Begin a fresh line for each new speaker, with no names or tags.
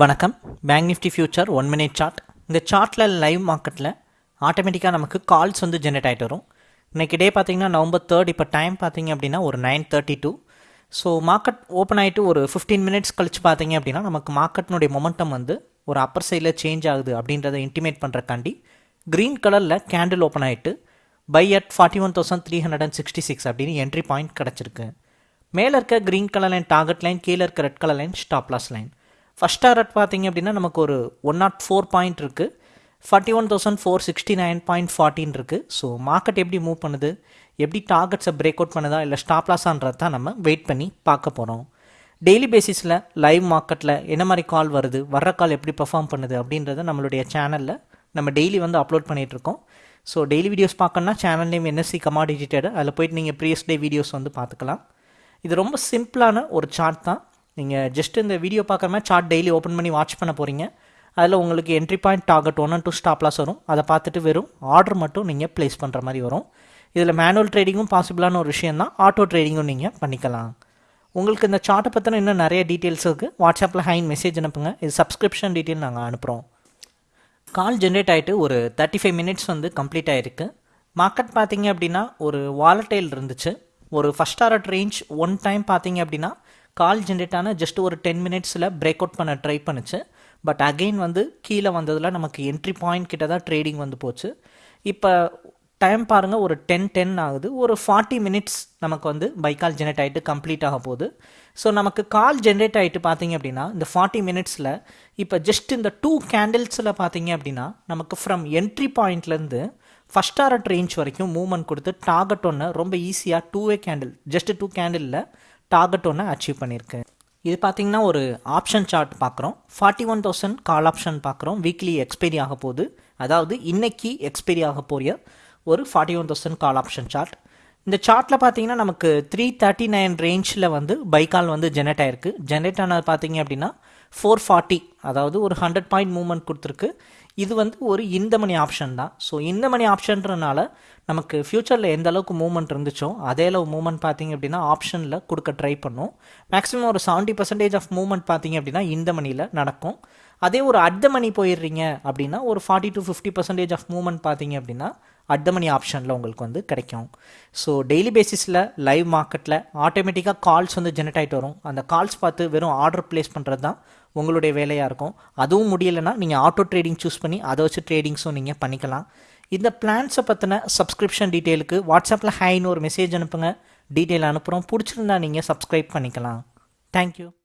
வணக்கம். Bank Nifty future one minute chart இந்த சார்ட்டில் லைவ் மார்க்கெட்டில் ஆட்டோமேட்டிக்காக நமக்கு கால்ஸ் வந்து ஜென்ரேட் ஆகிட்டு வரும். இன்றைக்கி டே பார்த்தீங்கன்னா நவம்பர் தேர்ட் இப்போ டைம் பார்த்தீங்க அப்படின்னா ஒரு nine thirty two so market open ஆகிட்டு ஒரு ஃபிஃப்டீன் மினிட்ஸ் கழிச்சு பார்த்தீங்க அப்படின்னா நமக்கு மார்க்கெட்டினுடைய மொமெண்டம் வந்து ஒரு அப்பர் சைடில் சேஞ்ச் ஆகுது அப்படின்றத இன்டிமேட் பண்ணுறக்காண்டி க்ரீன் கலரில் கேண்டில் ஓப்பன் ஆகிட்டு buy at forty one thousand three hundred and sixty six அப்படின்னு என்ட்ரி பாயிண்ட் கிடச்சிருக்கு. மேலே இருக்க green colour line target line கீழே இருக்க red colour line stop loss line first target பார்த்தீங்க அப்படின்னா நமக்கு ஒரு ஒன் நாட் ஃபோர் பாயிண்ட் இருக்குது forty one thousand four sixty nine point ஃபார்ட்டின் இருக்குது ஸோ மார்க்கெட் எப்படி மூவ் பண்ணுது? எப்படி டார்கெட்ஸை பிரேக் அவுட் பண்ணுதா? இல்லை ஸ்டாப் லாஸான்றதை தான் நம்ம வெயிட் பண்ணி பார்க்க போகிறோம் டெய்லி பேசிஸில் லைவ் மார்க்கெட்டில் என்ன மாதிரி கால் வருது? வர்ற கால் எப்படி பெர்ஃபார்ம் பண்ணுது? அப்படின்றத நம்மளுடைய சேனலில் நம்ம டெய்லி வந்து அப்லோட் பண்ணிகிட்ருக்கோம் ஸோ டெய்லி வீடியோஸ் பார்க்கணுன்னா channel name NSC commodity trader அதில் போயிட்டு நீங்கள் ப்ரீவியஸ் டே வீடியோஸ் வந்து பார்த்துக்கலாம். இது ரொம்ப சிம்பிளான ஒரு சார்ட் தான். நீங்கள் ஜஸ்ட் இந்த வீடியோ பார்க்குற மாதிரி சார்ட் டெய்லி ஓப்பன் பண்ணி வாட்ச் பண்ண போகிறீங்க அதில் உங்களுக்கு entry point target one and two stop loss வரும். அதை பார்த்துட்டு வெறும் ஆர்டர் மட்டும் நீங்கள் ப்ளேஸ் பண்ணுற மாதிரி வரும். இதில் மேனுவல் ட்ரேடிங்கும் பாசிபிளான ஒரு விஷயம் தான் ஆட்டோ ட்ரேடிங்கும் நீங்கள் பண்ணிக்கலாம். உங்களுக்கு இந்த சார்ட்டை பற்றின இன்னும் நிறைய டீட்டெயில்ஸ் இருக்குது வாட்ஸ்அப்பில் ஹைன் மெசேஜ் அனுப்புங்க. இது சப்ஸ்கிரிப்ஷன் டீட்டெயில் நாங்கள் அனுப்புகிறோம் கால் ஜென்ரேட் ஆகிட்டு ஒரு தேர்ட்டி ஃபைவ் மினிட்ஸ் வந்து கம்ப்ளீட் ஆகிருக்கு மார்க்கெட் பார்த்தீங்க அப்படின்னா ஒரு வாலட்டைல் இருந்துச்சு. ஒரு first hour range one time பார்த்தீங்க அப்படின்னா கால் ஜென்ரேட் ஆன ஜஸ்ட் ஒரு டென் மினிட்ஸில் பிரேக் அவுட் பண்ண ட்ரை பண்ணுச்சு. பட் அகெயின் வந்து கீழே வந்ததில் நமக்கு என்ட்ரி பாயிண்ட் கிட்ட தான் ட்ரேடிங் வந்து போச்சு. இப்போ டைம் பாருங்கள் ஒரு டென் டென் ஆகுது. ஒரு ஃபார்ட்டி மினிட்ஸ் நமக்கு வந்து பை கால் ஜென்ரேட் ஆகிட்டு கம்ப்ளீட் ஆக போகுது. ஸோ நமக்கு கால் ஜென்ரேட் ஆகிட்டு பார்த்தீங்க அப்படின்னா இந்த ஃபார்ட்டி மினிட்ஸில் இப்போ ஜஸ்ட் இந்த டூ கேண்டில்ஸில் பார்த்தீங்க அப்படின்னா நமக்கு ஃப்ரம் என்ட்ரி பாயிண்ட்லேருந்து ஃபஸ்ட் ஆர்ட் ரேஞ்ச் வரைக்கும் மூவ்மெண்ட் கொடுத்து டார்கெட் ஒன்று ரொம்ப ஈஸியாக two way candle just two கேண்டிலில் target ஒன்று அச்சீவ் பண்ணியிருக்கு இது பார்த்தீங்கன்னா ஒரு ஆப்ஷன் சார்ட் பார்க்குறோம் forty one thousand call option பார்க்குறோம் வீக்லி எக்ஸ்பைரி ஆக போகுது அதாவது இன்னைக்கு எக்ஸ்பைரி ஆக போகிற ஒரு forty one thousand call option chart இந்த சார்ட்டில் பார்த்தீங்கன்னா நமக்கு த்ரீ தேர்ட்டி நைன் ரேஞ்சில் வந்து பைக்கால் வந்து ஜெனரேட் ஆயிருக்கு. ஜெனரேட் ஆனது பார்த்தீங்க அப்படின்னா ஃபோர் ஃபார்ட்டி அதாவது ஒரு ஹண்ட்ரட் பாயிண்ட் மூவ்மெண்ட் கொடுத்துருக்கு. இது வந்து ஒரு இந்த மணி ஆப்ஷன் தான். ஸோ இந்த மணி ஆப்ஷன்றனால நமக்கு ஃப்யூச்சரில் எந்த அளவுக்கு மூவ்மெண்ட் இருந்துச்சோ அதே அளவு மூவ்மெண்ட் பார்த்தீங்க அப்படின்னா ஆப்ஷனில் கொடுக்க ட்ரை பண்ணும். மேக்ஸிமம் ஒரு செவன்ட்டி பர்சன்டேஜ் ஆஃப் மூவ்மெண்ட் பார்த்தீங்க அப்படின்னா இந்த மணியில் நடக்கும். அதே ஒரு அட் மணி போயிடுறீங்க அப்படின்னா ஒரு forty to fifty percentage of movement பார்த்தீங்க அப்படின்னா அட் மணி ஆப்ஷனில் உங்களுக்கு வந்து கிடைக்கும். ஸோ டெய்லி பேசிஸில் லைவ் மார்க்கெட்டில் ஆட்டோமேட்டிக்காக கால்ஸ் வந்து ஜெனரேட் ஆகிட்டு வரும். அந்த கால்ஸ் பார்த்து வெறும் ஆர்டர் ப்ளேஸ் பண்ணுறது தான் உங்களுடைய வேலையாக இருக்கும். அதுவும் முடியலைன்னா நீங்கள் ஆட்டோ ட்ரேடிங் சூஸ் பண்ணி அதை வச்சு ட்ரேடிங்ஸும் நீங்கள் பண்ணிக்கலாம். இந்த பிளான்ஸை பற்றின சப்ஸ்கிரிப்ஷன் டீட்டெயிலுக்கு வாட்ஸ்அப்பில் ஹைன்னு ஒரு மெசேஜ் அனுப்புங்க. டீட்டெயில் அனுப்புகிறோம் பிடிச்சிருந்தா நீங்கள் சப்ஸ்கிரைப் பண்ணிக்கலாம். தேங்க்யூ